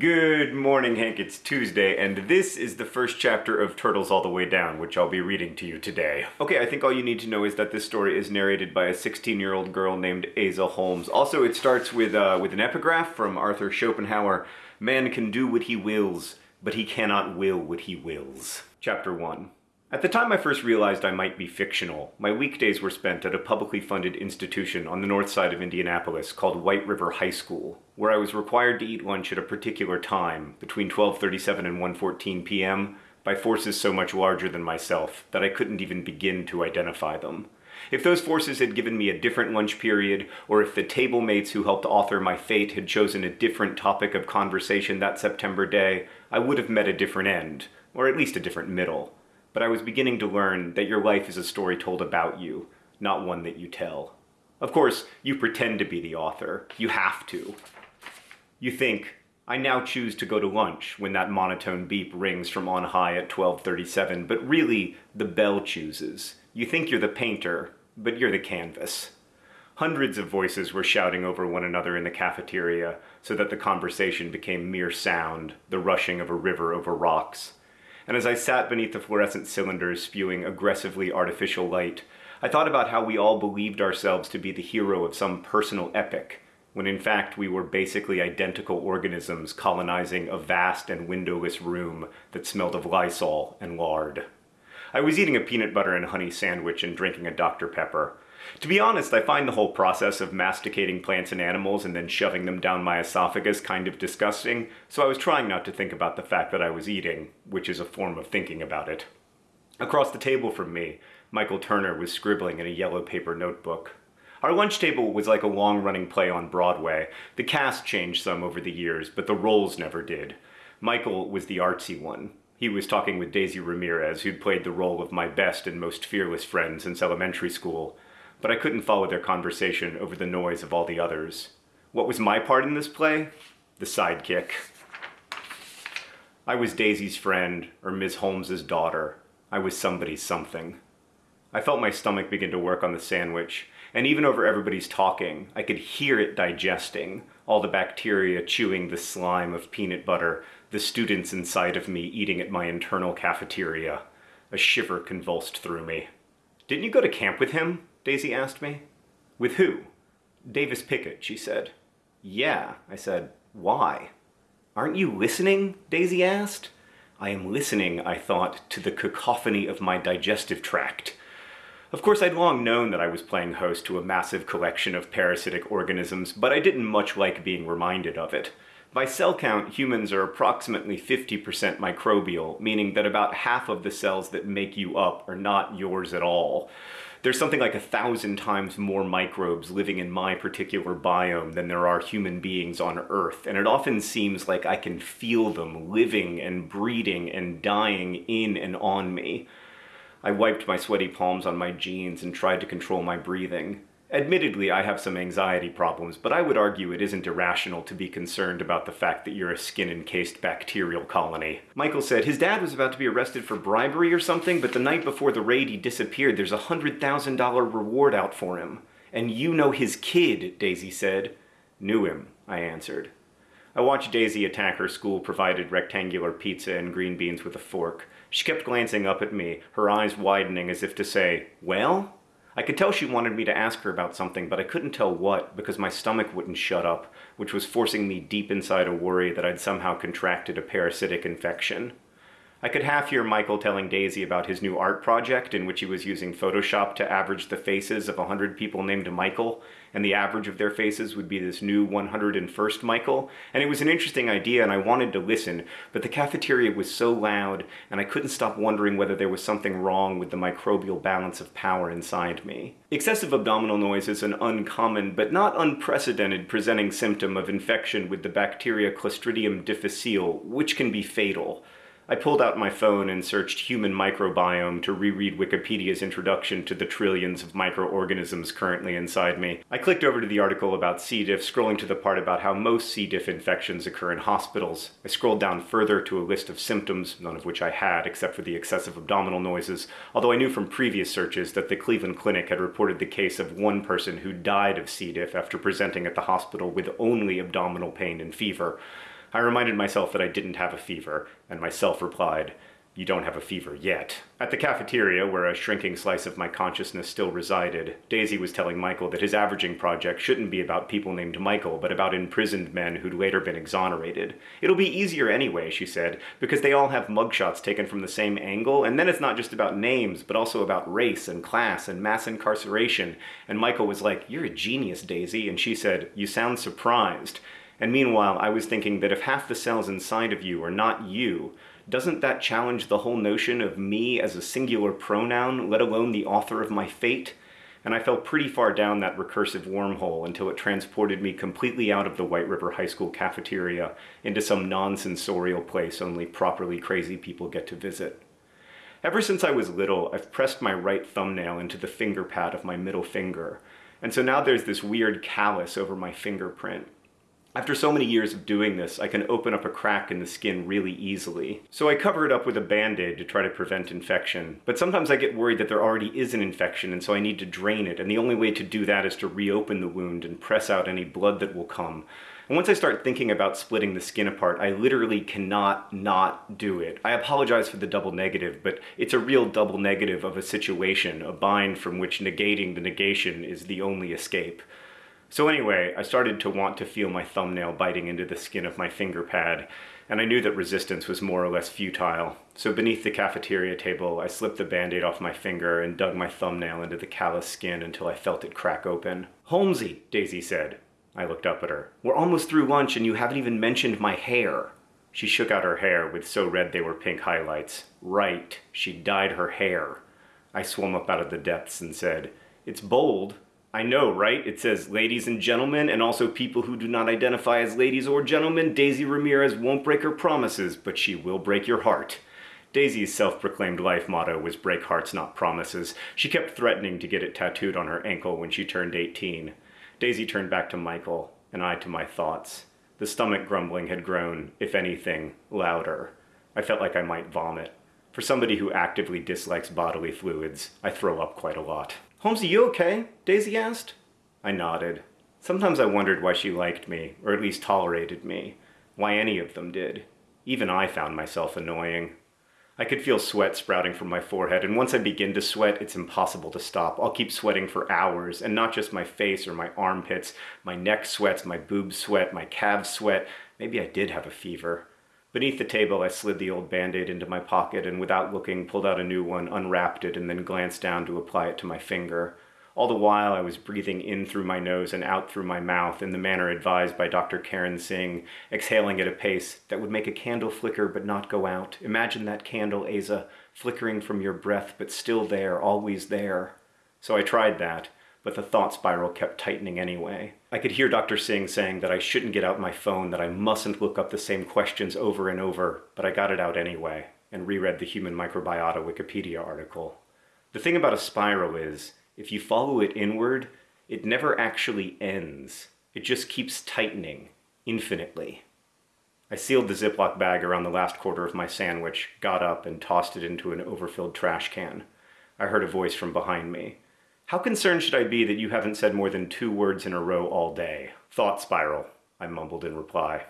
Good morning, Hank. It's Tuesday, and this is the first chapter of Turtles All the Way Down, which I'll be reading to you today. Okay, I think all you need to know is that this story is narrated by a 16-year-old girl named Aza Holmes. Also, it starts with, uh, with an epigraph from Arthur Schopenhauer. Man can do what he wills, but he cannot will what he wills. Chapter 1. At the time I first realized I might be fictional, my weekdays were spent at a publicly funded institution on the north side of Indianapolis called White River High School, where I was required to eat lunch at a particular time, between 12.37 and 1.14 p.m., by forces so much larger than myself that I couldn't even begin to identify them. If those forces had given me a different lunch period, or if the table mates who helped author my fate had chosen a different topic of conversation that September day, I would have met a different end, or at least a different middle but I was beginning to learn that your life is a story told about you, not one that you tell. Of course, you pretend to be the author. You have to. You think, I now choose to go to lunch when that monotone beep rings from on high at 1237, but really, the bell chooses. You think you're the painter, but you're the canvas. Hundreds of voices were shouting over one another in the cafeteria, so that the conversation became mere sound, the rushing of a river over rocks and as I sat beneath the fluorescent cylinders spewing aggressively artificial light, I thought about how we all believed ourselves to be the hero of some personal epic, when in fact we were basically identical organisms colonizing a vast and windowless room that smelled of Lysol and lard. I was eating a peanut butter and honey sandwich and drinking a Dr. Pepper, to be honest, I find the whole process of masticating plants and animals and then shoving them down my esophagus kind of disgusting, so I was trying not to think about the fact that I was eating, which is a form of thinking about it. Across the table from me, Michael Turner was scribbling in a yellow paper notebook. Our lunch table was like a long-running play on Broadway. The cast changed some over the years, but the roles never did. Michael was the artsy one. He was talking with Daisy Ramirez, who'd played the role of my best and most fearless friend since elementary school but I couldn't follow their conversation over the noise of all the others. What was my part in this play? The sidekick. I was Daisy's friend, or Miss Holmes's daughter. I was somebody's something. I felt my stomach begin to work on the sandwich, and even over everybody's talking, I could hear it digesting, all the bacteria chewing the slime of peanut butter, the students inside of me eating at my internal cafeteria. A shiver convulsed through me. Didn't you go to camp with him? Daisy asked me. With who? Davis Pickett, she said. Yeah, I said. Why? Aren't you listening? Daisy asked. I am listening, I thought, to the cacophony of my digestive tract. Of course, I'd long known that I was playing host to a massive collection of parasitic organisms, but I didn't much like being reminded of it. By cell count, humans are approximately 50% microbial, meaning that about half of the cells that make you up are not yours at all there's something like a thousand times more microbes living in my particular biome than there are human beings on Earth, and it often seems like I can feel them living and breeding and dying in and on me. I wiped my sweaty palms on my jeans and tried to control my breathing. Admittedly, I have some anxiety problems, but I would argue it isn't irrational to be concerned about the fact that you're a skin-encased bacterial colony. Michael said his dad was about to be arrested for bribery or something, but the night before the raid he disappeared. There's a $100,000 reward out for him. And you know his kid, Daisy said. Knew him, I answered. I watched Daisy attack her school-provided rectangular pizza and green beans with a fork. She kept glancing up at me, her eyes widening as if to say, well? I could tell she wanted me to ask her about something, but I couldn't tell what because my stomach wouldn't shut up, which was forcing me deep inside a worry that I'd somehow contracted a parasitic infection. I could half hear Michael telling Daisy about his new art project in which he was using Photoshop to average the faces of a hundred people named Michael, and the average of their faces would be this new 101st Michael, and it was an interesting idea and I wanted to listen, but the cafeteria was so loud and I couldn't stop wondering whether there was something wrong with the microbial balance of power inside me. Excessive abdominal noise is an uncommon but not unprecedented presenting symptom of infection with the bacteria Clostridium difficile, which can be fatal. I pulled out my phone and searched human microbiome to reread Wikipedia's introduction to the trillions of microorganisms currently inside me. I clicked over to the article about C. diff, scrolling to the part about how most C. diff infections occur in hospitals. I scrolled down further to a list of symptoms, none of which I had except for the excessive abdominal noises, although I knew from previous searches that the Cleveland Clinic had reported the case of one person who died of C. diff after presenting at the hospital with only abdominal pain and fever. I reminded myself that I didn't have a fever, and myself replied, you don't have a fever yet. At the cafeteria, where a shrinking slice of my consciousness still resided, Daisy was telling Michael that his averaging project shouldn't be about people named Michael, but about imprisoned men who'd later been exonerated. It'll be easier anyway, she said, because they all have mugshots taken from the same angle, and then it's not just about names, but also about race and class and mass incarceration. And Michael was like, You're a genius, Daisy, and she said, You sound surprised. And meanwhile, I was thinking that if half the cells inside of you are not you, doesn't that challenge the whole notion of me as a singular pronoun, let alone the author of my fate? And I fell pretty far down that recursive wormhole until it transported me completely out of the White River High School cafeteria into some non-sensorial place only properly crazy people get to visit. Ever since I was little, I've pressed my right thumbnail into the finger pad of my middle finger, and so now there's this weird callus over my fingerprint. After so many years of doing this, I can open up a crack in the skin really easily. So I cover it up with a band-aid to try to prevent infection. But sometimes I get worried that there already is an infection and so I need to drain it, and the only way to do that is to reopen the wound and press out any blood that will come. And once I start thinking about splitting the skin apart, I literally cannot not do it. I apologize for the double negative, but it's a real double negative of a situation, a bind from which negating the negation is the only escape. So anyway, I started to want to feel my thumbnail biting into the skin of my finger pad, and I knew that resistance was more or less futile. So beneath the cafeteria table, I slipped the band-aid off my finger and dug my thumbnail into the callous skin until I felt it crack open. Holmesy, Daisy said. I looked up at her. We're almost through lunch and you haven't even mentioned my hair. She shook out her hair with so red they were pink highlights. Right, she dyed her hair. I swam up out of the depths and said, It's bold, I know, right? It says ladies and gentlemen, and also people who do not identify as ladies or gentlemen. Daisy Ramirez won't break her promises, but she will break your heart. Daisy's self-proclaimed life motto was break hearts, not promises. She kept threatening to get it tattooed on her ankle when she turned 18. Daisy turned back to Michael, and I to my thoughts. The stomach grumbling had grown, if anything, louder. I felt like I might vomit. For somebody who actively dislikes bodily fluids, I throw up quite a lot. Holmes, are you okay? Daisy asked. I nodded. Sometimes I wondered why she liked me, or at least tolerated me. Why any of them did. Even I found myself annoying. I could feel sweat sprouting from my forehead, and once I begin to sweat, it's impossible to stop. I'll keep sweating for hours, and not just my face or my armpits. My neck sweats, my boobs sweat, my calves sweat. Maybe I did have a fever. Beneath the table, I slid the old band-aid into my pocket and without looking, pulled out a new one, unwrapped it, and then glanced down to apply it to my finger. All the while, I was breathing in through my nose and out through my mouth in the manner advised by Dr. Karen Singh, exhaling at a pace that would make a candle flicker but not go out. Imagine that candle, Aza, flickering from your breath but still there, always there. So I tried that, but the thought spiral kept tightening anyway. I could hear Dr. Singh saying that I shouldn't get out my phone, that I mustn't look up the same questions over and over, but I got it out anyway, and reread the Human Microbiota Wikipedia article. The thing about a spiral is, if you follow it inward, it never actually ends. It just keeps tightening, infinitely. I sealed the Ziploc bag around the last quarter of my sandwich, got up, and tossed it into an overfilled trash can. I heard a voice from behind me. How concerned should I be that you haven't said more than two words in a row all day? Thought spiral, I mumbled in reply.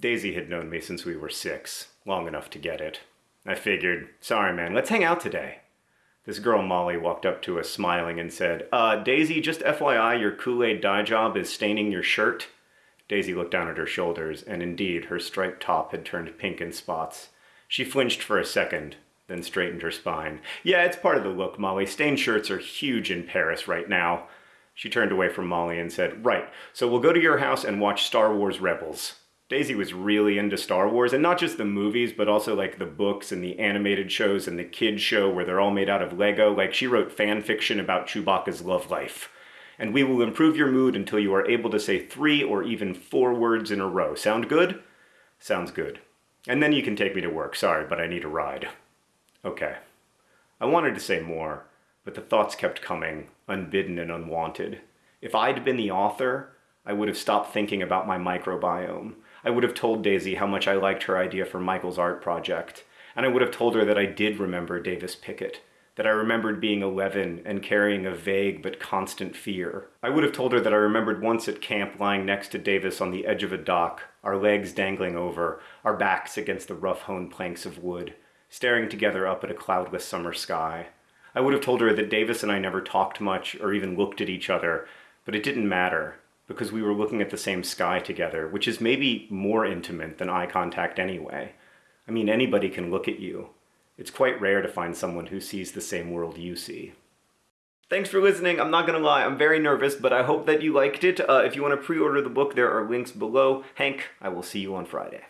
Daisy had known me since we were six, long enough to get it. I figured, sorry man, let's hang out today. This girl Molly walked up to us smiling and said, Uh, Daisy, just FYI, your Kool-Aid dye job is staining your shirt. Daisy looked down at her shoulders, and indeed, her striped top had turned pink in spots. She flinched for a second, then straightened her spine. Yeah, it's part of the look, Molly. Stained shirts are huge in Paris right now. She turned away from Molly and said, Right, so we'll go to your house and watch Star Wars Rebels. Daisy was really into Star Wars, and not just the movies, but also like the books and the animated shows and the kids show where they're all made out of Lego. Like she wrote fan fiction about Chewbacca's love life. And we will improve your mood until you are able to say three or even four words in a row. Sound good? Sounds good. And then you can take me to work. Sorry, but I need a ride. Okay. I wanted to say more, but the thoughts kept coming, unbidden and unwanted. If I'd been the author, I would have stopped thinking about my microbiome. I would have told Daisy how much I liked her idea for Michael's art project, and I would have told her that I did remember Davis Pickett. that I remembered being 11 and carrying a vague but constant fear. I would have told her that I remembered once at camp lying next to Davis on the edge of a dock, our legs dangling over, our backs against the rough-hewn planks of wood, staring together up at a cloudless summer sky. I would have told her that Davis and I never talked much or even looked at each other, but it didn't matter because we were looking at the same sky together, which is maybe more intimate than eye contact anyway. I mean, anybody can look at you. It's quite rare to find someone who sees the same world you see. Thanks for listening. I'm not gonna lie, I'm very nervous, but I hope that you liked it. Uh, if you want to pre-order the book, there are links below. Hank, I will see you on Friday.